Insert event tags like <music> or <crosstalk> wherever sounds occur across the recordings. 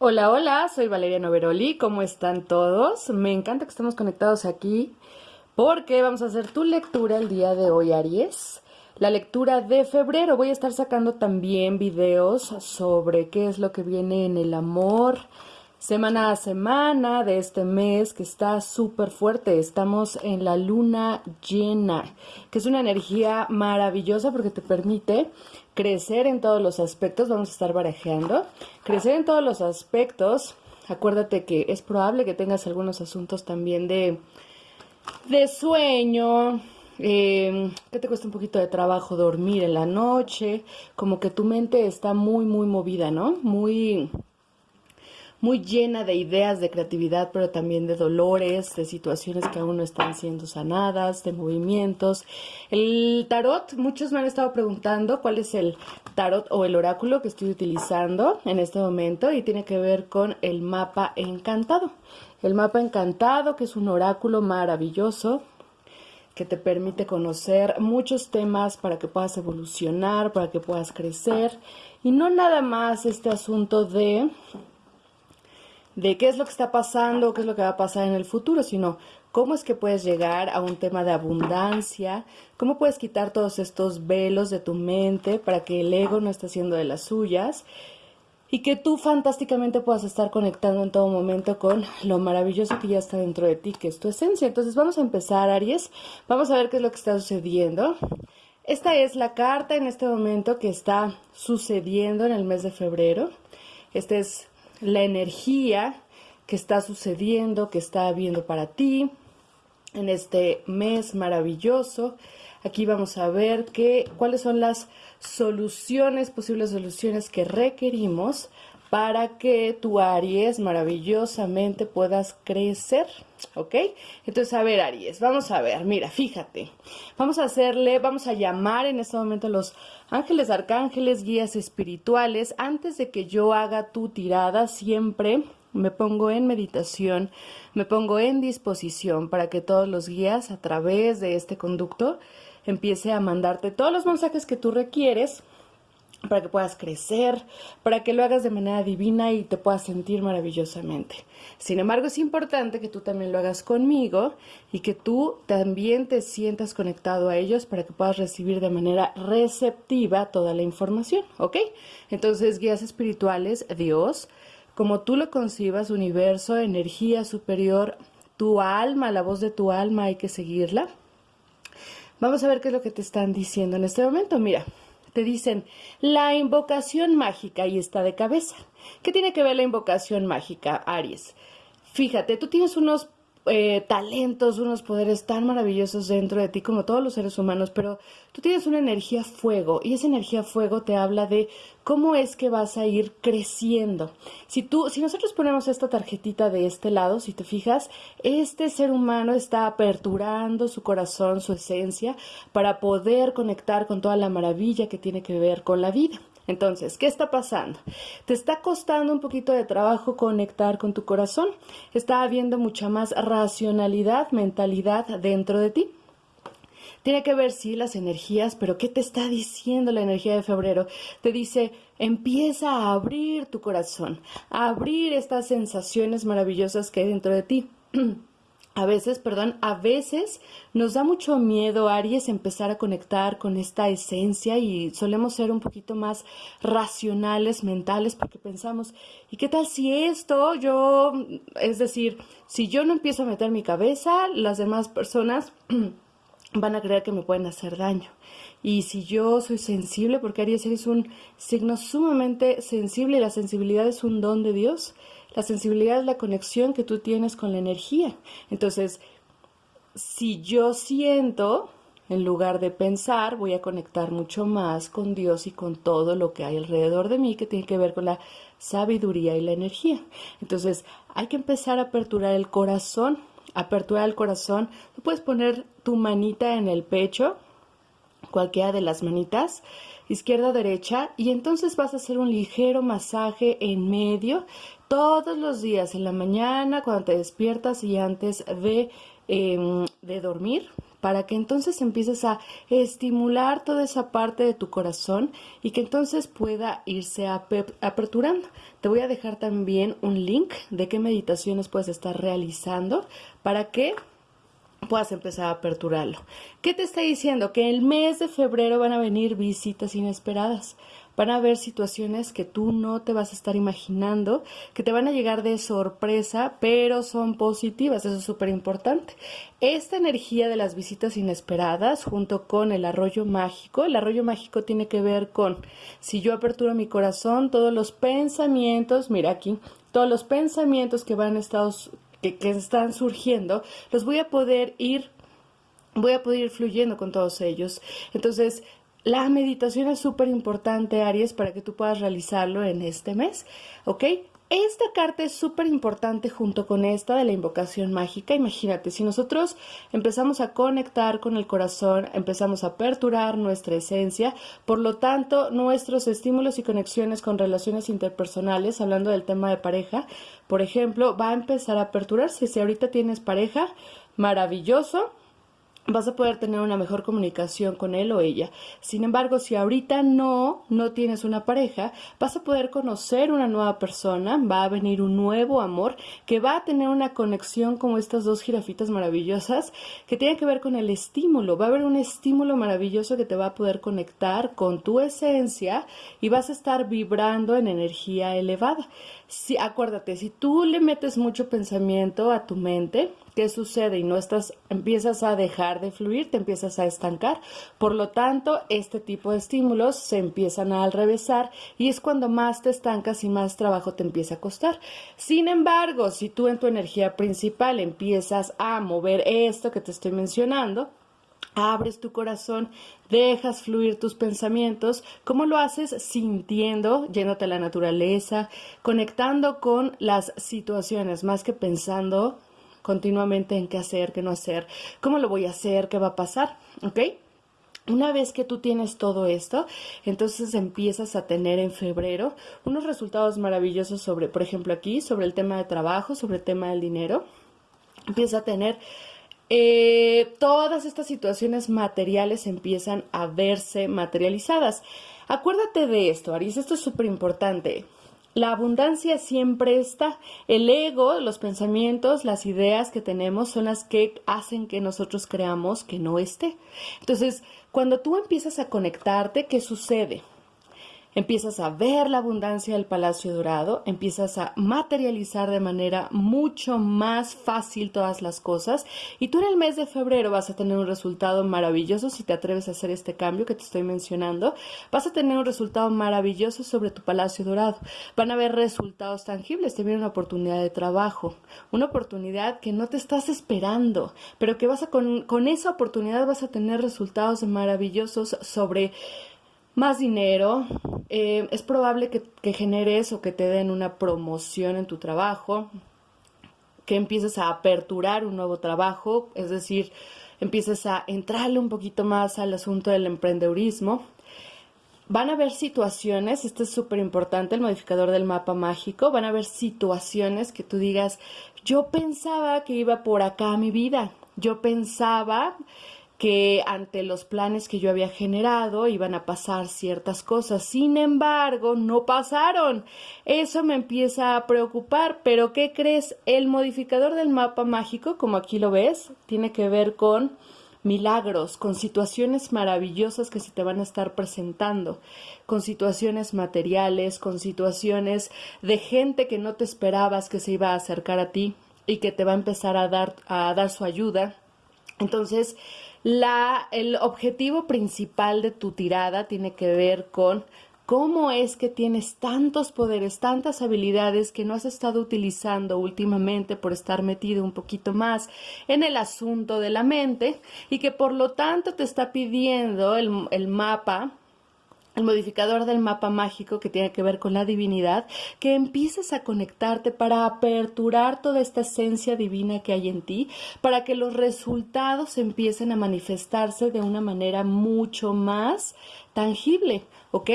Hola, hola, soy Valeria Noveroli, ¿cómo están todos? Me encanta que estemos conectados aquí porque vamos a hacer tu lectura el día de hoy, Aries. La lectura de febrero. Voy a estar sacando también videos sobre qué es lo que viene en el amor, semana a semana de este mes que está súper fuerte. Estamos en la luna llena, que es una energía maravillosa porque te permite crecer en todos los aspectos. Vamos a estar barajeando. Crecer en todos los aspectos. Acuérdate que es probable que tengas algunos asuntos también de, de sueño, eh, que te cuesta un poquito de trabajo dormir en la noche, como que tu mente está muy, muy movida, ¿no? Muy muy llena de ideas, de creatividad, pero también de dolores, de situaciones que aún no están siendo sanadas, de movimientos. El tarot, muchos me han estado preguntando cuál es el tarot o el oráculo que estoy utilizando en este momento y tiene que ver con el mapa encantado. El mapa encantado, que es un oráculo maravilloso, que te permite conocer muchos temas para que puedas evolucionar, para que puedas crecer y no nada más este asunto de de qué es lo que está pasando, qué es lo que va a pasar en el futuro, sino cómo es que puedes llegar a un tema de abundancia, cómo puedes quitar todos estos velos de tu mente para que el ego no esté haciendo de las suyas y que tú fantásticamente puedas estar conectando en todo momento con lo maravilloso que ya está dentro de ti, que es tu esencia. Entonces vamos a empezar, Aries, vamos a ver qué es lo que está sucediendo. Esta es la carta en este momento que está sucediendo en el mes de febrero. Este es la energía que está sucediendo, que está habiendo para ti en este mes maravilloso. Aquí vamos a ver que, cuáles son las soluciones, posibles soluciones que requerimos para que tu Aries maravillosamente puedas crecer, ¿ok? Entonces, a ver, Aries, vamos a ver, mira, fíjate, vamos a hacerle, vamos a llamar en este momento a los ángeles, arcángeles, guías espirituales. Antes de que yo haga tu tirada, siempre me pongo en meditación, me pongo en disposición para que todos los guías a través de este conducto empiece a mandarte todos los mensajes que tú requieres para que puedas crecer, para que lo hagas de manera divina y te puedas sentir maravillosamente. Sin embargo, es importante que tú también lo hagas conmigo y que tú también te sientas conectado a ellos para que puedas recibir de manera receptiva toda la información, ¿ok? Entonces, guías espirituales, Dios, como tú lo concibas, universo, energía superior, tu alma, la voz de tu alma, hay que seguirla. Vamos a ver qué es lo que te están diciendo en este momento. Mira, te dicen la invocación mágica y está de cabeza. ¿Qué tiene que ver la invocación mágica, Aries? Fíjate, tú tienes unos eh, talentos, unos poderes tan maravillosos dentro de ti como todos los seres humanos, pero tú tienes una energía fuego y esa energía fuego te habla de cómo es que vas a ir creciendo. Si tú, si nosotros ponemos esta tarjetita de este lado, si te fijas, este ser humano está aperturando su corazón, su esencia, para poder conectar con toda la maravilla que tiene que ver con la vida. Entonces, ¿qué está pasando? Te está costando un poquito de trabajo conectar con tu corazón. Está habiendo mucha más racionalidad, mentalidad dentro de ti. Tiene que ver, sí, las energías, pero ¿qué te está diciendo la energía de febrero? Te dice, empieza a abrir tu corazón, a abrir estas sensaciones maravillosas que hay dentro de ti. <clears throat> a veces, perdón, a veces nos da mucho miedo, Aries, empezar a conectar con esta esencia y solemos ser un poquito más racionales, mentales, porque pensamos, ¿y qué tal si esto yo, es decir, si yo no empiezo a meter mi cabeza, las demás personas <clears throat> van a creer que me pueden hacer daño? Y si yo soy sensible, porque Aries eres un signo sumamente sensible y la sensibilidad es un don de Dios, la sensibilidad es la conexión que tú tienes con la energía. Entonces, si yo siento, en lugar de pensar, voy a conectar mucho más con Dios y con todo lo que hay alrededor de mí que tiene que ver con la sabiduría y la energía. Entonces, hay que empezar a aperturar el corazón. Aperturar el corazón. Tú puedes poner tu manita en el pecho, cualquiera de las manitas, izquierda o derecha, y entonces vas a hacer un ligero masaje en medio todos los días, en la mañana, cuando te despiertas y antes de, em, de dormir. para que entonces empieces a estimular toda esa parte de tu corazón y que entonces pueda irse aperturando. Te voy a dejar también un link de qué meditaciones puedes estar realizando para que puedas empezar a aperturarlo. ¿Qué te está diciendo? Que el mes de febrero van a venir visitas inesperadas. Van a haber situaciones que tú no te vas a estar imaginando, que te van a llegar de sorpresa, pero son positivas, eso es súper importante. Esta energía de las visitas inesperadas, junto con el arroyo mágico, el arroyo mágico tiene que ver con, si yo aperturo mi corazón, todos los pensamientos, mira aquí, todos los pensamientos que van estar que, que están surgiendo, los voy a poder ir voy a poder ir fluyendo con todos ellos. Entonces, la meditación es súper importante, Aries, para que tú puedas realizarlo en este mes, ¿ok? Esta carta es súper importante junto con esta de la invocación mágica. Imagínate, si nosotros empezamos a conectar con el corazón, empezamos a aperturar nuestra esencia, por lo tanto, nuestros estímulos y conexiones con relaciones interpersonales, hablando del tema de pareja, por ejemplo, va a empezar a aperturarse. Si ahorita tienes pareja, maravilloso vas a poder tener una mejor comunicación con él o ella. Sin embargo, si ahorita no, no tienes una pareja, vas a poder conocer una nueva persona, va a venir un nuevo amor que va a tener una conexión como estas dos jirafitas maravillosas que tiene que ver con el estímulo. Va a haber un estímulo maravilloso que te va a poder conectar con tu esencia y vas a estar vibrando en energía elevada. Si, acuérdate, si tú le metes mucho pensamiento a tu mente, ¿qué sucede? Y no estás, empiezas a dejar de fluir, te empiezas a estancar. Por lo tanto, este tipo de estímulos se empiezan a alrevesar y es cuando más te estancas y más trabajo te empieza a costar. Sin embargo, si tú en tu energía principal empiezas a mover esto que te estoy mencionando, abres tu corazón, dejas fluir tus pensamientos, ¿cómo lo haces? Sintiendo, yéndote a la naturaleza, conectando con las situaciones, más que pensando continuamente en qué hacer, qué no hacer, cómo lo voy a hacer, qué va a pasar, ¿ok? Una vez que tú tienes todo esto, entonces empiezas a tener en febrero unos resultados maravillosos sobre, por ejemplo, aquí, sobre el tema de trabajo, sobre el tema del dinero. Empieza a tener eh, todas estas situaciones materiales empiezan a verse materializadas. Acuérdate de esto, Aries, esto es súper importante. La abundancia siempre está. El ego, los pensamientos, las ideas que tenemos son las que hacen que nosotros creamos que no esté. Entonces, cuando tú empiezas a conectarte, ¿qué sucede? Empiezas a ver la abundancia del Palacio Dorado, empiezas a materializar de manera mucho más fácil todas las cosas y tú en el mes de febrero vas a tener un resultado maravilloso si te atreves a hacer este cambio que te estoy mencionando, vas a tener un resultado maravilloso sobre tu Palacio Dorado. Van a haber resultados tangibles, te viene una oportunidad de trabajo, una oportunidad que no te estás esperando, pero que vas a con, con esa oportunidad vas a tener resultados maravillosos sobre más dinero, eh, es probable que, que generes o que te den una promoción en tu trabajo, que empieces a aperturar un nuevo trabajo, es decir, empieces a entrarle un poquito más al asunto del emprendedurismo. Van a haber situaciones, esto es súper importante, el modificador del mapa mágico, van a haber situaciones que tú digas, yo pensaba que iba por acá mi vida, yo pensaba que ante los planes que yo había generado iban a pasar ciertas cosas. Sin embargo, no pasaron. Eso me empieza a preocupar. Pero ¿qué crees? El modificador del mapa mágico, como aquí lo ves, tiene que ver con milagros, con situaciones maravillosas que se te van a estar presentando, con situaciones materiales, con situaciones de gente que no te esperabas que se iba a acercar a ti y que te va a empezar a dar, a dar su ayuda. Entonces, la, el objetivo principal de tu tirada tiene que ver con cómo es que tienes tantos poderes, tantas habilidades que no has estado utilizando últimamente por estar metido un poquito más en el asunto de la mente y que por lo tanto te está pidiendo el, el mapa el modificador del mapa mágico que tiene que ver con la divinidad, que empieces a conectarte para aperturar toda esta esencia divina que hay en ti, para que los resultados empiecen a manifestarse de una manera mucho más tangible, ¿ok?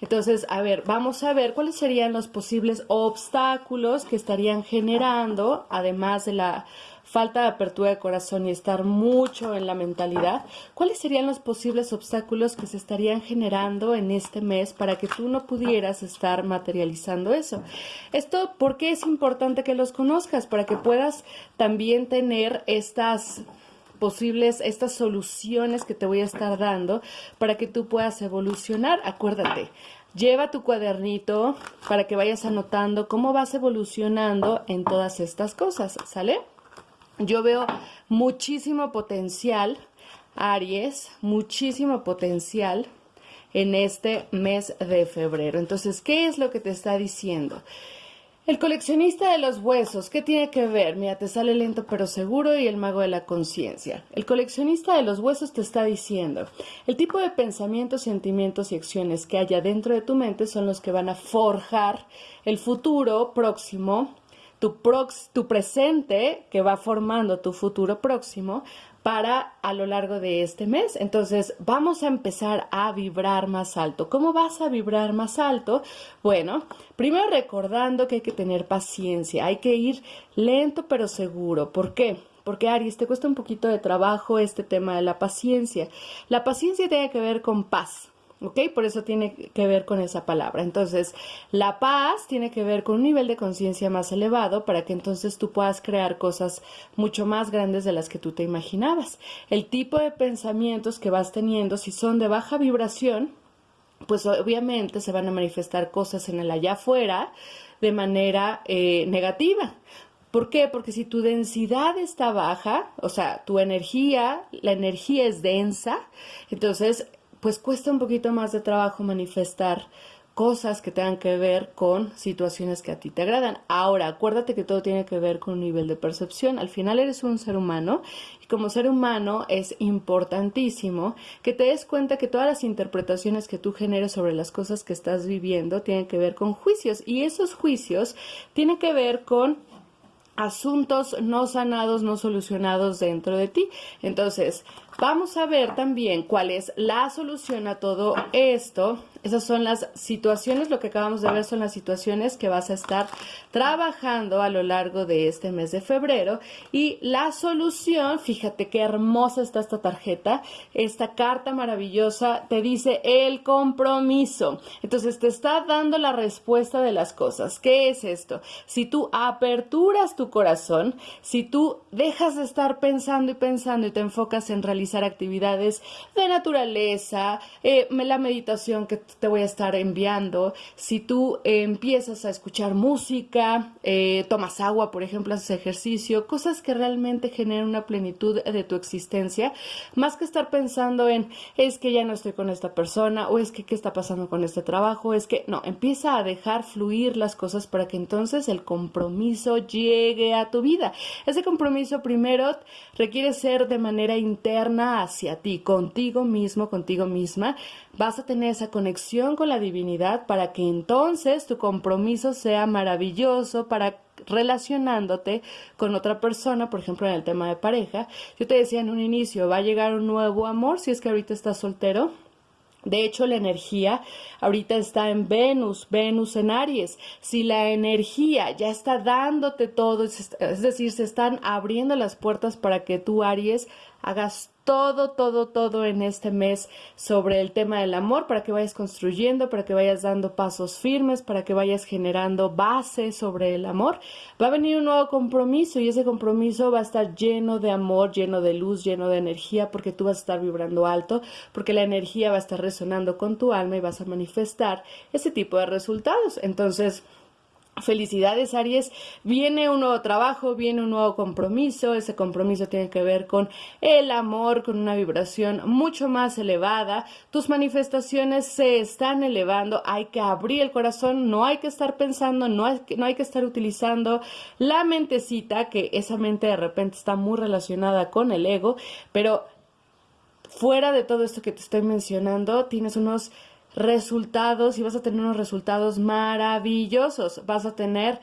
Entonces, a ver, vamos a ver cuáles serían los posibles obstáculos que estarían generando, además de la falta de apertura de corazón y estar mucho en la mentalidad, ¿cuáles serían los posibles obstáculos que se estarían generando en este mes para que tú no pudieras estar materializando eso? Esto, ¿por qué es importante que los conozcas? Para que puedas también tener estas posibles, estas soluciones que te voy a estar dando para que tú puedas evolucionar. Acuérdate, lleva tu cuadernito para que vayas anotando cómo vas evolucionando en todas estas cosas, ¿sale? Yo veo muchísimo potencial, Aries, muchísimo potencial en este mes de febrero. Entonces, ¿qué es lo que te está diciendo? El coleccionista de los huesos, ¿qué tiene que ver? Mira, te sale lento pero seguro y el mago de la conciencia. El coleccionista de los huesos te está diciendo, el tipo de pensamientos, sentimientos y acciones que haya dentro de tu mente son los que van a forjar el futuro próximo tu, tu presente que va formando tu futuro próximo para a lo largo de este mes. Entonces, vamos a empezar a vibrar más alto. ¿Cómo vas a vibrar más alto? Bueno, primero recordando que hay que tener paciencia, hay que ir lento pero seguro. ¿Por qué? Porque Aries, te cuesta un poquito de trabajo este tema de la paciencia. La paciencia tiene que ver con paz. ¿Ok? Por eso tiene que ver con esa palabra. Entonces, la paz tiene que ver con un nivel de conciencia más elevado para que entonces tú puedas crear cosas mucho más grandes de las que tú te imaginabas. El tipo de pensamientos que vas teniendo, si son de baja vibración, pues obviamente se van a manifestar cosas en el allá afuera de manera eh, negativa. ¿Por qué? Porque si tu densidad está baja, o sea, tu energía, la energía es densa, entonces pues cuesta un poquito más de trabajo manifestar cosas que tengan que ver con situaciones que a ti te agradan. Ahora, acuérdate que todo tiene que ver con un nivel de percepción. Al final eres un ser humano y como ser humano es importantísimo que te des cuenta que todas las interpretaciones que tú generes sobre las cosas que estás viviendo tienen que ver con juicios y esos juicios tienen que ver con asuntos no sanados, no solucionados dentro de ti. Entonces, vamos a ver también cuál es la solución a todo esto esas son las situaciones, lo que acabamos de ver son las situaciones que vas a estar trabajando a lo largo de este mes de febrero. Y la solución, fíjate qué hermosa está esta tarjeta, esta carta maravillosa te dice el compromiso. Entonces te está dando la respuesta de las cosas. ¿Qué es esto? Si tú aperturas tu corazón, si tú dejas de estar pensando y pensando y te enfocas en realizar actividades de naturaleza, eh, la meditación que te voy a estar enviando. Si tú empiezas a escuchar música, eh, tomas agua, por ejemplo, haces ejercicio, cosas que realmente generan una plenitud de tu existencia, más que estar pensando en es que ya no estoy con esta persona o es que qué está pasando con este trabajo, es que no, empieza a dejar fluir las cosas para que entonces el compromiso llegue a tu vida. Ese compromiso primero requiere ser de manera interna hacia ti, contigo mismo, contigo misma. Vas a tener esa conexión con la divinidad para que entonces tu compromiso sea maravilloso para relacionándote con otra persona, por ejemplo en el tema de pareja. Yo te decía en un inicio, va a llegar un nuevo amor si es que ahorita estás soltero. De hecho, la energía ahorita está en Venus, Venus en Aries. Si la energía ya está dándote todo, es decir, se están abriendo las puertas para que tú, Aries, hagas todo, todo, todo en este mes sobre el tema del amor para que vayas construyendo, para que vayas dando pasos firmes, para que vayas generando base sobre el amor. Va a venir un nuevo compromiso y ese compromiso va a estar lleno de amor, lleno de luz, lleno de energía, porque tú vas a estar vibrando alto, porque la energía va a estar resonando con tu alma y vas a manifestar ese tipo de resultados. Entonces, Felicidades Aries, viene un nuevo trabajo, viene un nuevo compromiso, ese compromiso tiene que ver con el amor, con una vibración mucho más elevada, tus manifestaciones se están elevando, hay que abrir el corazón, no hay que estar pensando, no hay que, no hay que estar utilizando la mentecita, que esa mente de repente está muy relacionada con el ego, pero fuera de todo esto que te estoy mencionando, tienes unos resultados y vas a tener unos resultados maravillosos. Vas a tener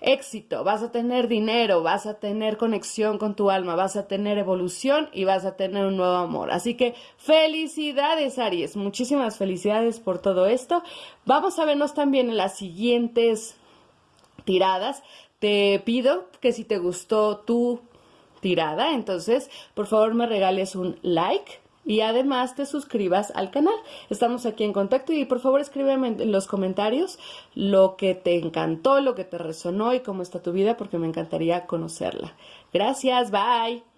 éxito, vas a tener dinero, vas a tener conexión con tu alma, vas a tener evolución y vas a tener un nuevo amor. Así que felicidades Aries, muchísimas felicidades por todo esto. Vamos a vernos también en las siguientes tiradas. Te pido que si te gustó tu tirada, entonces por favor me regales un like y además te suscribas al canal. Estamos aquí en contacto y por favor escríbeme en los comentarios lo que te encantó, lo que te resonó y cómo está tu vida porque me encantaría conocerla. Gracias, bye.